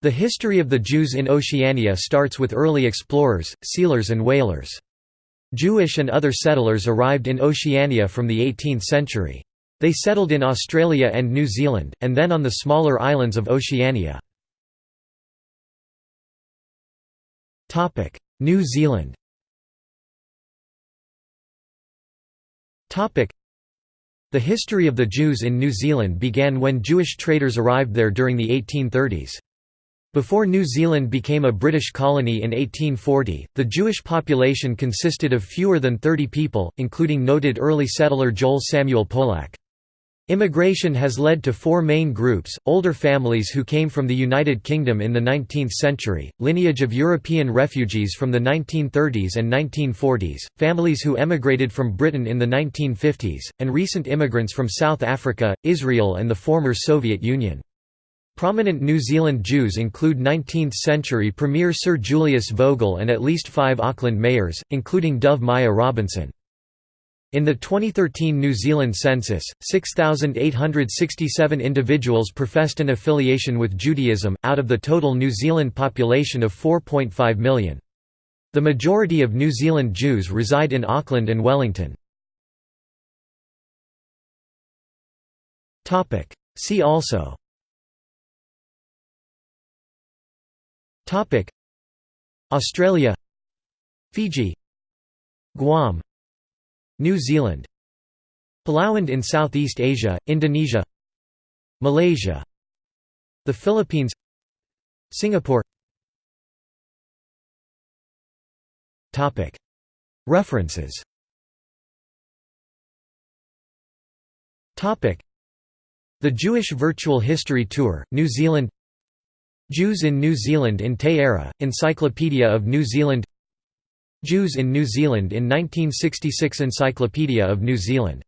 The history of the Jews in Oceania starts with early explorers, sealers and whalers. Jewish and other settlers arrived in Oceania from the 18th century. They settled in Australia and New Zealand, and then on the smaller islands of Oceania. New Zealand The history of the Jews in New Zealand began when Jewish traders arrived there during the 1830s. Before New Zealand became a British colony in 1840, the Jewish population consisted of fewer than 30 people, including noted early settler Joel Samuel Polack. Immigration has led to four main groups, older families who came from the United Kingdom in the 19th century, lineage of European refugees from the 1930s and 1940s, families who emigrated from Britain in the 1950s, and recent immigrants from South Africa, Israel and the former Soviet Union. Prominent New Zealand Jews include 19th-century Premier Sir Julius Vogel and at least five Auckland mayors, including Dove-Myer Robinson. In the 2013 New Zealand census, 6,867 individuals professed an affiliation with Judaism, out of the total New Zealand population of 4.5 million. The majority of New Zealand Jews reside in Auckland and Wellington. See also Topic. Australia. Fiji. Guam. New Zealand. Palauland in Southeast Asia, Indonesia. Malaysia. The Philippines. Singapore. Topic. References. Topic. The Jewish Virtual History Tour, New Zealand Jews in New Zealand in Te Ara, Encyclopedia of New Zealand. Jews in New Zealand in 1966 Encyclopedia of New Zealand